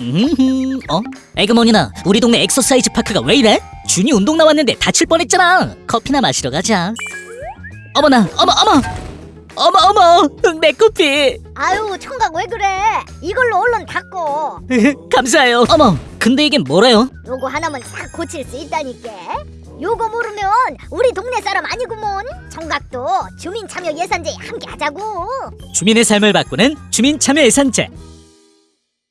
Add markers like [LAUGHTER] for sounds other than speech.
음, 어? 에그머니나 우리 동네 엑서사이즈 파크가 왜 이래? 준이 운동 나왔는데 다칠 뻔했잖아. 커피나 마시러 가자. 어머나, 어머, 어머, 어머, 어머, [LAUGHS] 내 커피. 아유 총각 왜 그래? 이걸로 얼른 닦고 [LAUGHS] 감사해요. 어머, 근데 이게 뭐래요? 요거 하나면 싹 고칠 수 있다니까. 요거 모르면 우리 동네 사람 아니구먼. 총각도 주민 참여 예산제 함께 하자고. 주민의 삶을 바꾸는 주민 참여 예산제.